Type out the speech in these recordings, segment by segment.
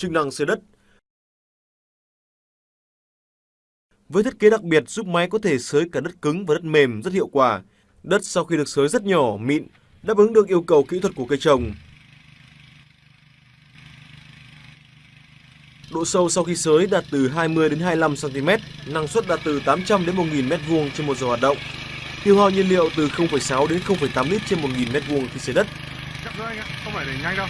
chức năng xới đất. Với thiết kế đặc biệt giúp máy có thể sới cả đất cứng và đất mềm rất hiệu quả. Đất sau khi được sới rất nhỏ, mịn, đáp ứng được yêu cầu kỹ thuật của cây trồng. Độ sâu sau khi sới đạt từ 20 đến 25 cm, năng suất đạt từ 800 đến 1000 m2 trên một giờ hoạt động. Tiêu hao nhiên liệu từ 0,6 đến 0,8 lít trên 1000 m2 khi sới đất. Chắc rồi anh ạ, không phải để nhanh đâu.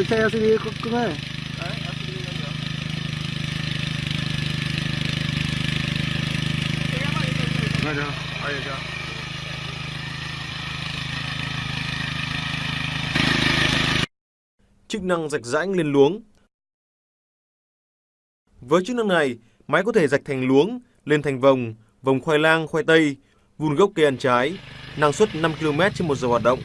Mình xe LCD cưng chưa? Chưa? Chức năng rạch rãnh lên luống. Với chức năng này, máy có thể rạch thành luống, lên thành vòng, vòng khoai lang, khoai tây, vun gốc cây ăn trái, năng suất 5 km trên một giờ hoạt động.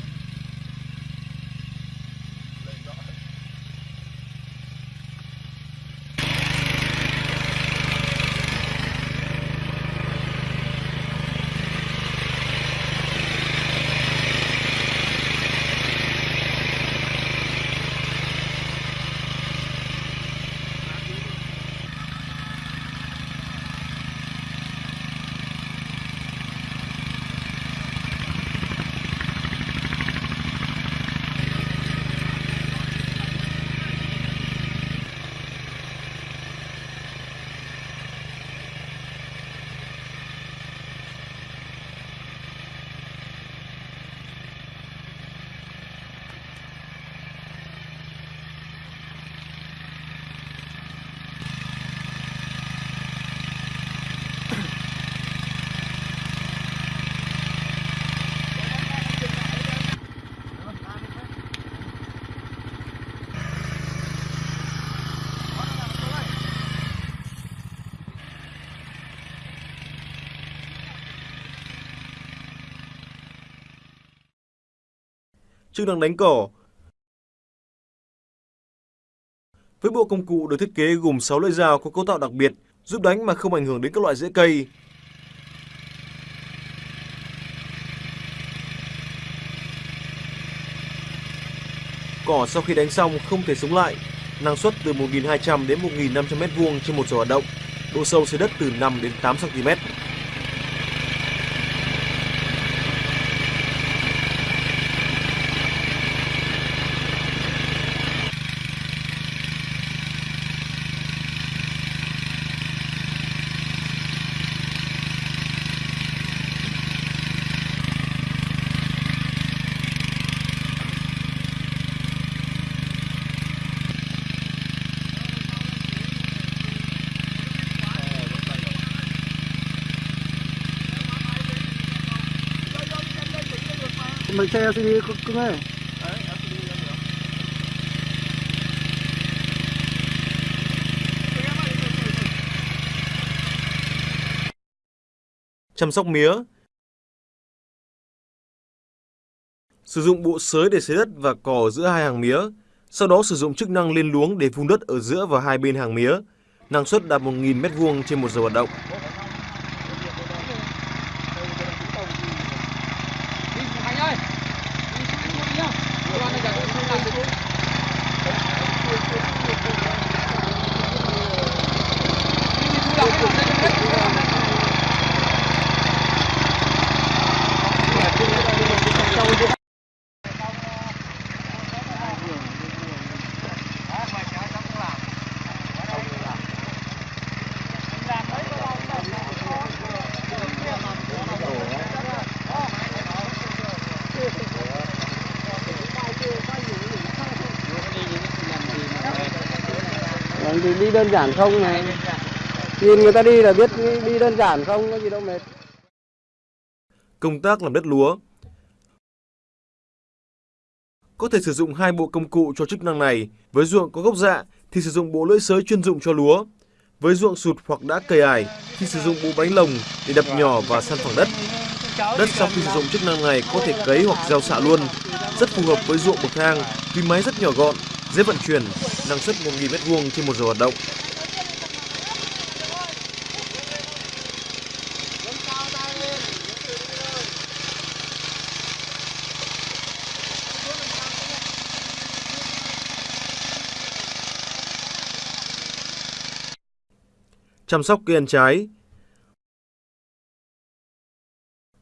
Chức năng đánh cỏ. Với bộ công cụ được thiết kế gồm 6 lưỡi dao có cấu tạo đặc biệt, giúp đánh mà không ảnh hưởng đến các loại rễ cây. Cỏ sau khi đánh xong không thể sống lại, năng suất từ 1.200 đến 1.500 m2 trên một giờ hoạt động, độ sâu dưới đất từ 5 đến 8 cm. Mấy xe LCD cưng cưng ơi chăm sóc mía. Sử dụng bộ sới để xới đất và cỏ giữa hai hàng mía, sau đó sử dụng chức năng lên luống để vun đất ở giữa và hai bên hàng mía. Năng suất đạt 1.000 m2 trên một giờ hoạt động. Anh ơi! Anh đi nhá. Cơ quan này giờ tôi không làm được. Đi đi thu lòng cái này đấy. Vâng, thì đi đơn giản không này Nhìn người ta đi là biết đi đơn giản không, có gì đâu mệt Công tác làm đất lúa. Có thể sử dụng hai bộ công cụ cho chức năng này. Với ruộng có gốc dạ thì sử dụng bộ lưỡi sới chuyên dụng cho lúa. Với ruộng sụt hoặc đã cầy ải thì sử dụng bộ bánh lồng để đập nhỏ và săn phẳng đất. Đất sau khi sử dụng chức năng này có thể cấy hoặc gieo xạ luôn. Rất phù hợp với ruộng bậc thang vì máy rất nhỏ gọn, dễ vận chuyển, năng suất 1.000 m2 trên một giờ hoạt động. Chăm sóc cây ăn trái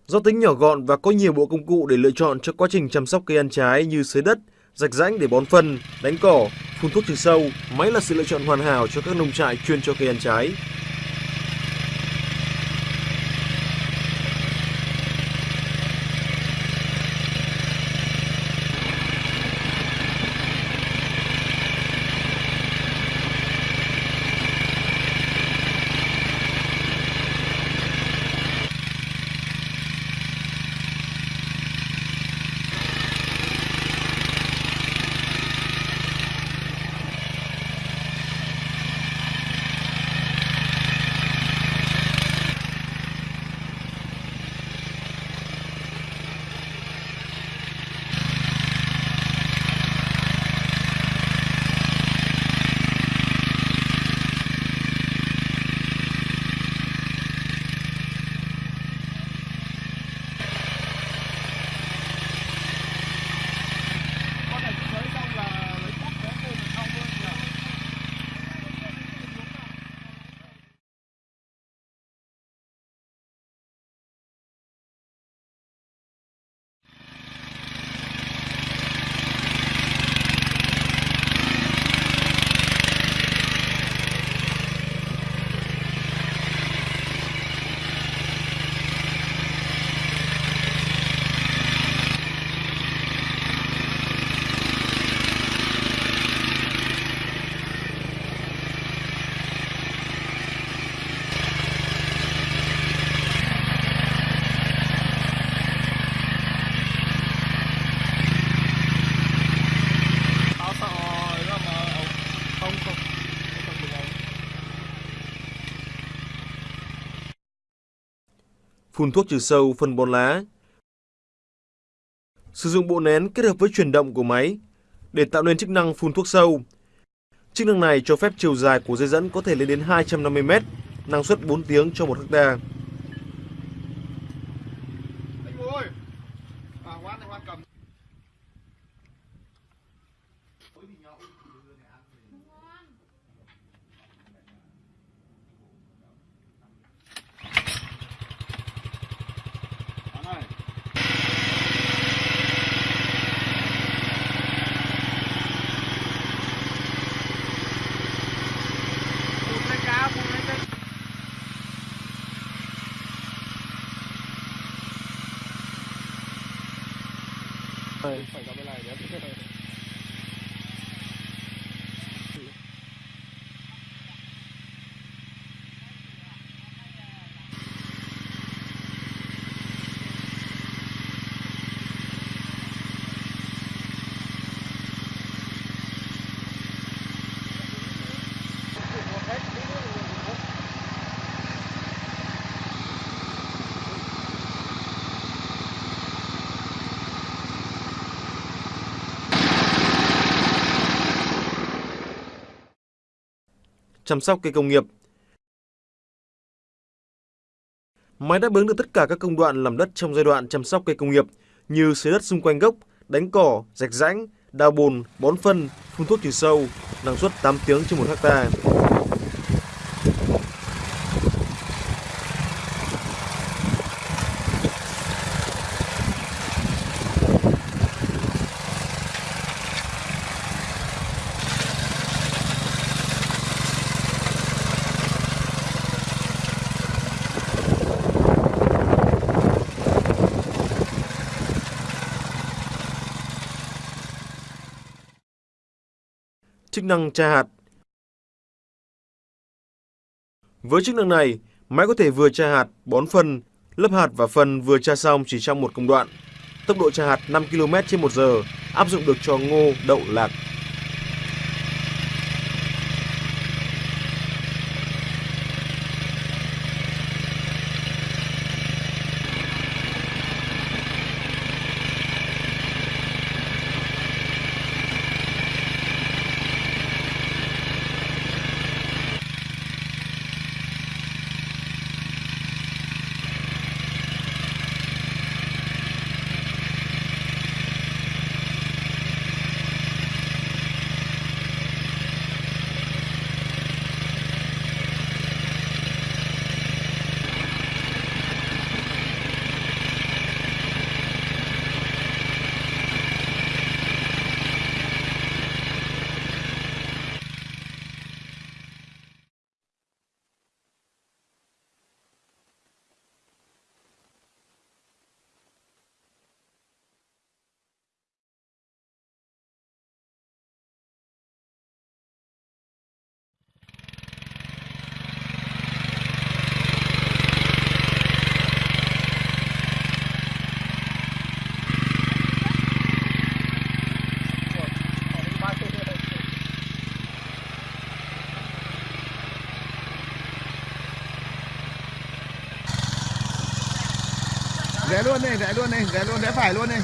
Do tính nhỏ gọn và có nhiều bộ công cụ để lựa chọn cho quá trình chăm sóc cây ăn trái như xới đất, rạch rãnh để bón phân, đánh cỏ, phun thuốc trừ sâu, máy là sự lựa chọn hoàn hảo cho các nông trại chuyên cho cây ăn trái. Phun thuốc trừ sâu, phân bón lá. Sử dụng bộ nén kết hợp với chuyển động của máy để tạo nên chức năng phun thuốc sâu. Chức năng này cho phép chiều dài của dây dẫn có thể lên đến 250 m, năng suất 4 tiếng cho 1 hectare. ไฟก็ไม่ไรเดี๋ยว chăm sóc cây công nghiệp. Máy đáp ứng được tất cả các công đoạn làm đất trong giai đoạn chăm sóc cây công nghiệp như xới đất xung quanh gốc, đánh cỏ, rạch rãnh, đào bùn, bón phân, phun thuốc trừ sâu, năng suất 8 tiếng trên 1 hectare. Chức năng tra hạt Với chức năng này, máy có thể vừa tra hạt, bón phân, lấp hạt và phân vừa tra xong chỉ trong một công đoạn. Tốc độ tra hạt 5 km trên 1 giờ, áp dụng được cho ngô, đậu, lạc. Rẽ luôn này rẽ luôn này rẽ luôn rẽ phải luôn này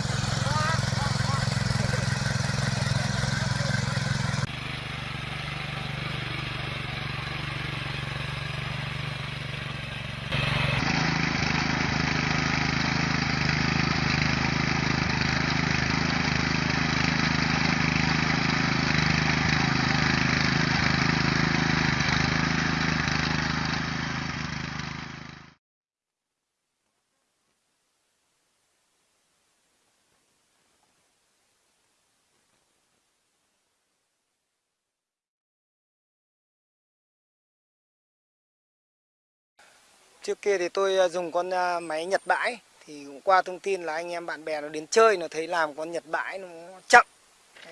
Trước kia thì tôi à, dùng con à, máy nhật bãi. Thì cũng qua thông tin là anh em bạn bè nó đến chơi nó thấy làm con nhật bãi nó chậm.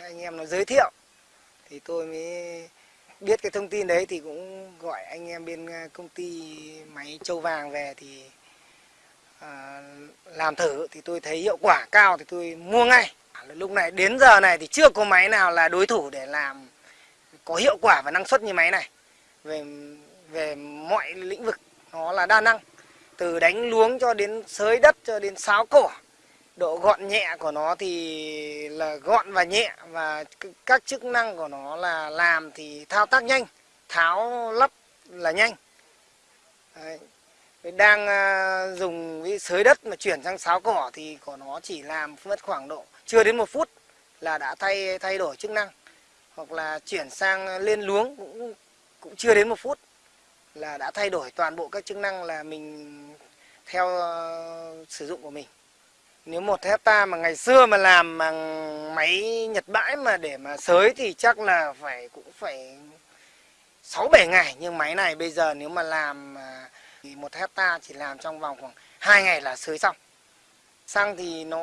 Anh em nó giới thiệu. Thì tôi mới biết cái thông tin đấy thì cũng gọi anh em bên à, công ty máy châu vàng về thì à, làm thử. Thì tôi thấy hiệu quả cao thì tôi mua ngay. Lúc này đến giờ này thì chưa có máy nào là đối thủ để làm có hiệu quả và năng suất như máy này. Về về mọi lĩnh vực nó là đa năng. Từ đánh luống cho đến sới đất, cho đến sáo cỏ. Độ gọn nhẹ của nó thì là gọn và nhẹ và các chức năng của nó là làm thì thao tác nhanh, tháo lắp là nhanh. Đấy. đang ờ, dùng cái sới đất mà chuyển sang sáo cỏ thì của nó chỉ làm mất khoảng độ chưa đến một phút là đã thay thay đổi chức năng. Hoặc là chuyển sang lên luống cũng cũng chưa đến một phút là đã thay đổi toàn bộ các chức năng là mình theo uh, sử dụng của mình. Nếu một hecta mà ngày xưa mà làm bằng máy nhật bãi mà để mà sới thì chắc là phải cũng phải sáu bảy ngày. Nhưng máy này bây giờ nếu mà làm ờ, thì một hecta chỉ làm trong vòng khoảng hai ngày là sới xong. Xăng thì nó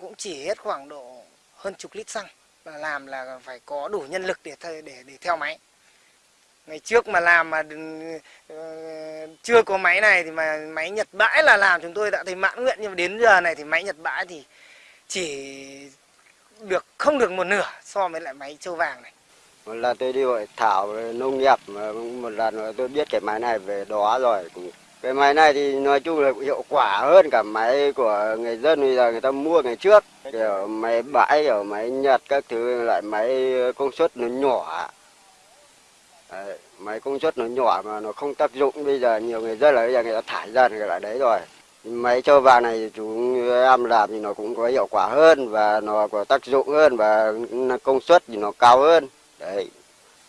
cũng chỉ hết khoảng độ hơn chục lít xăng. Và làm là phải có đủ nhân lực để để để theo máy ngày trước mà làm mà uh, chưa có máy này thì mà máy nhật bãi là làm chúng tôi đã thấy mãn nguyện nhưng mà đến giờ này thì máy nhật bãi thì chỉ được không được một nửa so với lại máy châu vàng này. Một lần tôi đi hội thảo nông nghiệp mà một lần tôi biết cái máy này về đó rồi. Cái máy này thì nói chung là hiệu quả hơn cả máy của người dân bây giờ người ta mua ngày trước. Kiểu máy bãi kiểu máy nhật các thứ lại máy công suất nó nhỏ. Đấy, máy công suất nó nhỏ mà nó không tác dụng bây giờ nhiều người dân là bây giờ người ta thải ra người lại đấy rồi. Máy trâu vàng này chúng em làm thì nó cũng có hiệu quả hơn và nó có tác dụng hơn và công suất thì nó cao hơn. Đấy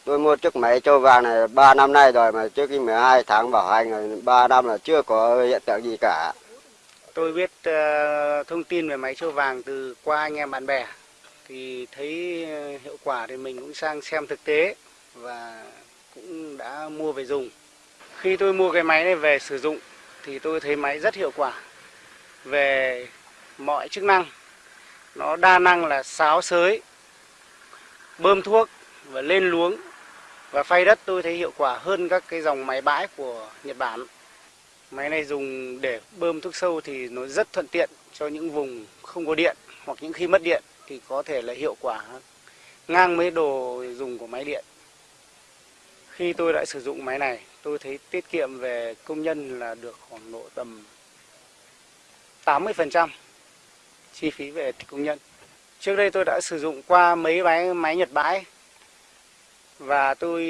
tôi mua chiếc máy trâu vàng này 3 năm nay rồi mà trước khi 12 tháng bảo hành rồi 3 năm là chưa có hiện tượng gì cả. Tôi biết uh, thông tin về máy trâu vàng từ qua anh em bạn bè thì thấy hiệu quả thì mình cũng sang xem thực tế và cũng đã mua về dùng. Khi tôi mua cái máy này về sử dụng thì tôi thấy máy rất hiệu quả về mọi chức năng. Nó đa năng là sáo sới, bơm thuốc và lên luống và phay đất tôi thấy hiệu quả hơn các cái dòng máy bãi của Nhật Bản. Máy này dùng để bơm thuốc sâu thì nó rất thuận tiện cho những vùng không có điện hoặc những khi mất điện thì có thể là hiệu quả ngang với đồ dùng của máy điện. Khi tôi đã sử dụng máy này, tôi thấy tiết kiệm về công nhân là được khoảng độ tầm 80% chi phí về công nhân. Trước đây tôi đã sử dụng qua mấy máy máy Nhật bãi và tôi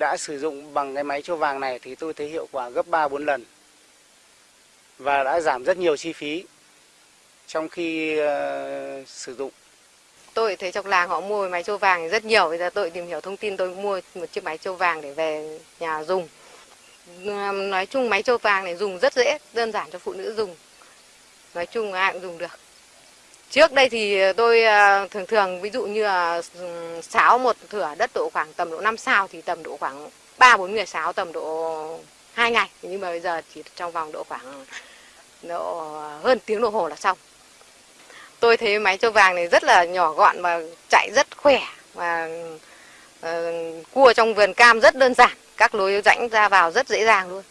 đã sử dụng bằng cái máy châu vàng này thì tôi thấy hiệu quả gấp 3 4 lần. Và đã giảm rất nhiều chi phí trong khi uh, sử dụng. Tôi thấy trong làng họ mua máy trâu vàng rất nhiều. Bây giờ tôi tìm hiểu thông tin tôi mua một chiếc máy trâu vàng để về nhà dùng. Nói chung máy trâu vàng này dùng rất dễ, đơn giản cho phụ nữ dùng. Nói chung ai cũng dùng được. Trước đây thì tôi ờ, thường thường ví dụ như là sáo một thửa đất độ khoảng tầm độ 5 sao thì tầm độ khoảng 3 4 người sáo tầm độ 2 ngày. Nhưng mà bây giờ chỉ trong vòng độ khoảng độ hơn tiếng đồng hồ là xong. Tôi thấy máy trâu vàng này rất là nhỏ gọn và chạy rất khỏe và uh, cua trong vườn cam rất đơn giản, các lối rãnh ra vào rất dễ dàng luôn.